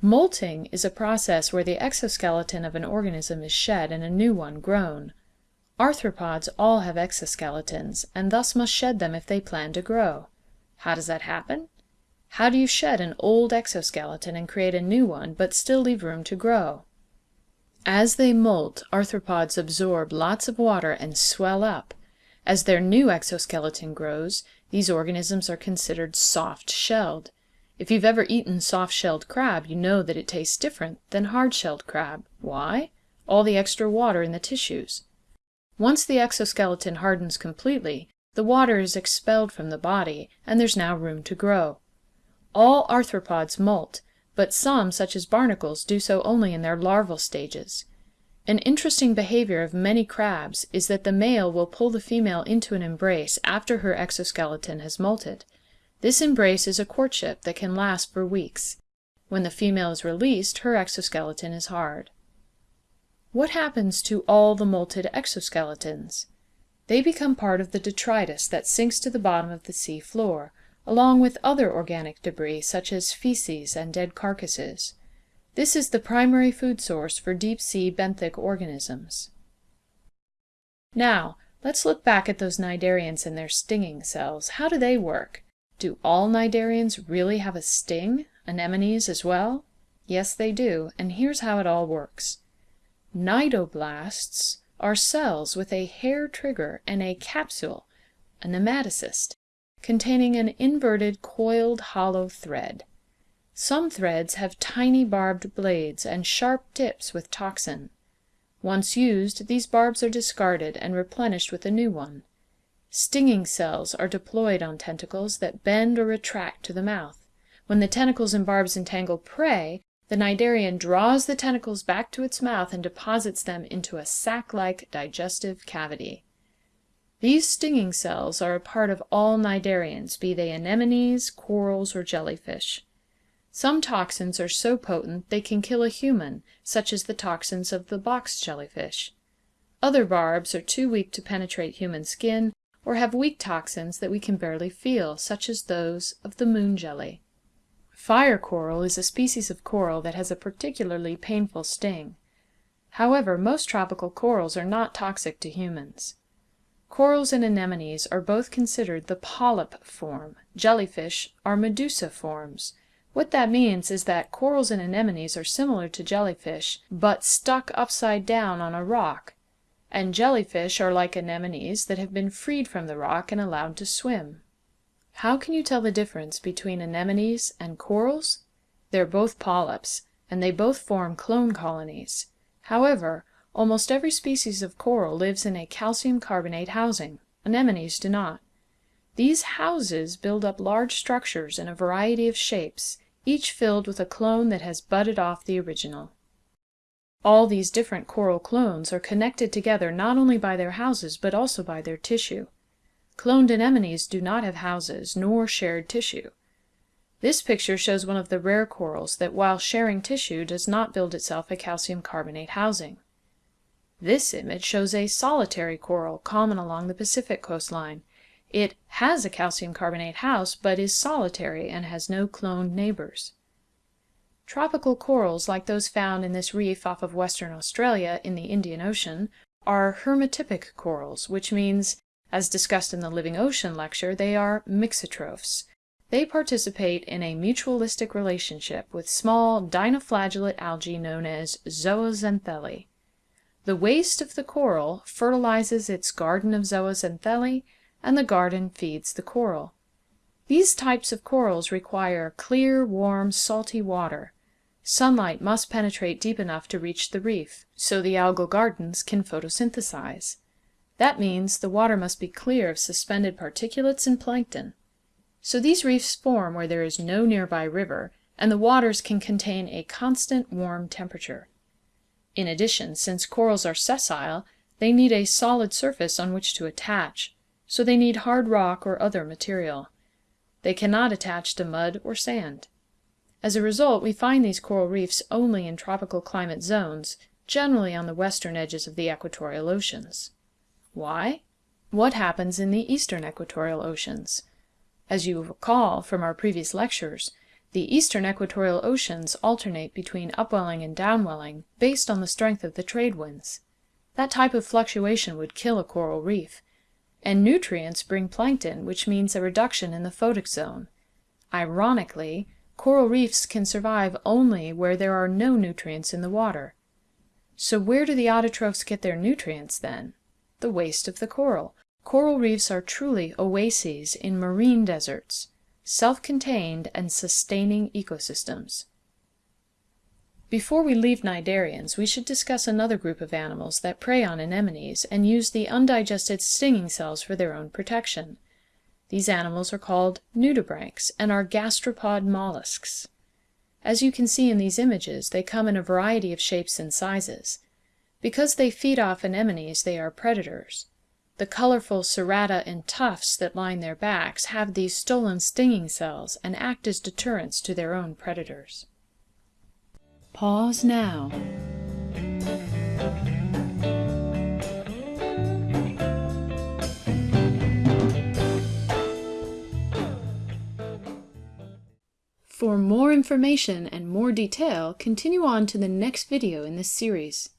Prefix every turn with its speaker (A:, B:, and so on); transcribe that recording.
A: Molting is a process where the exoskeleton of an organism is shed and a new one grown. Arthropods all have exoskeletons, and thus must shed them if they plan to grow. How does that happen? How do you shed an old exoskeleton and create a new one, but still leave room to grow? As they molt, arthropods absorb lots of water and swell up. As their new exoskeleton grows, these organisms are considered soft-shelled. If you've ever eaten soft-shelled crab you know that it tastes different than hard-shelled crab. Why? All the extra water in the tissues. Once the exoskeleton hardens completely, the water is expelled from the body, and there's now room to grow. All arthropods molt, but some, such as barnacles, do so only in their larval stages. An interesting behavior of many crabs is that the male will pull the female into an embrace after her exoskeleton has molted. This embrace is a courtship that can last for weeks. When the female is released, her exoskeleton is hard. What happens to all the molted exoskeletons? They become part of the detritus that sinks to the bottom of the sea floor, along with other organic debris such as feces and dead carcasses. This is the primary food source for deep-sea benthic organisms. Now, let's look back at those cnidarians and their stinging cells. How do they work? Do all cnidarians really have a sting? Anemones as well? Yes, they do, and here's how it all works. Cnidoblasts are cells with a hair trigger and a capsule, a nematocyst, containing an inverted coiled hollow thread. Some threads have tiny barbed blades and sharp tips with toxin. Once used, these barbs are discarded and replenished with a new one. Stinging cells are deployed on tentacles that bend or retract to the mouth. When the tentacles and barbs entangle prey, the cnidarian draws the tentacles back to its mouth and deposits them into a sac-like digestive cavity. These stinging cells are a part of all cnidarians, be they anemones, corals, or jellyfish. Some toxins are so potent they can kill a human, such as the toxins of the box jellyfish. Other barbs are too weak to penetrate human skin or have weak toxins that we can barely feel, such as those of the moon jelly. Fire coral is a species of coral that has a particularly painful sting. However, most tropical corals are not toxic to humans. Corals and anemones are both considered the polyp form. Jellyfish are medusa forms. What that means is that corals and anemones are similar to jellyfish, but stuck upside down on a rock, and jellyfish are like anemones that have been freed from the rock and allowed to swim. How can you tell the difference between anemones and corals? They're both polyps, and they both form clone colonies. However, almost every species of coral lives in a calcium carbonate housing. Anemones do not. These houses build up large structures in a variety of shapes, each filled with a clone that has budded off the original. All these different coral clones are connected together not only by their houses but also by their tissue. Cloned anemones do not have houses, nor shared tissue. This picture shows one of the rare corals that while sharing tissue does not build itself a calcium carbonate housing. This image shows a solitary coral common along the Pacific coastline. It has a calcium carbonate house, but is solitary and has no cloned neighbors. Tropical corals like those found in this reef off of Western Australia in the Indian Ocean are hermatypic corals, which means, as discussed in the Living Ocean lecture, they are mixotrophs. They participate in a mutualistic relationship with small dinoflagellate algae known as zooxanthellae. The waste of the coral fertilizes its garden of zooxanthellae, and the garden feeds the coral. These types of corals require clear, warm, salty water. Sunlight must penetrate deep enough to reach the reef, so the algal gardens can photosynthesize. That means the water must be clear of suspended particulates and plankton. So these reefs form where there is no nearby river, and the waters can contain a constant warm temperature. In addition, since corals are sessile, they need a solid surface on which to attach, so they need hard rock or other material. They cannot attach to mud or sand. As a result, we find these coral reefs only in tropical climate zones, generally on the western edges of the equatorial oceans. Why? What happens in the eastern equatorial oceans? As you recall from our previous lectures, the eastern equatorial oceans alternate between upwelling and downwelling based on the strength of the trade winds. That type of fluctuation would kill a coral reef. And nutrients bring plankton, which means a reduction in the photic zone. Ironically, coral reefs can survive only where there are no nutrients in the water. So where do the autotrophs get their nutrients then? The waste of the coral. Coral reefs are truly oases in marine deserts self-contained and sustaining ecosystems. Before we leave cnidarians, we should discuss another group of animals that prey on anemones and use the undigested stinging cells for their own protection. These animals are called nudibranchs and are gastropod mollusks. As you can see in these images, they come in a variety of shapes and sizes. Because they feed off anemones, they are predators. The colorful cerata and tufts that line their backs have these stolen stinging cells and act as deterrents to their own predators. Pause now. For more information and more detail, continue on to the next video in this series.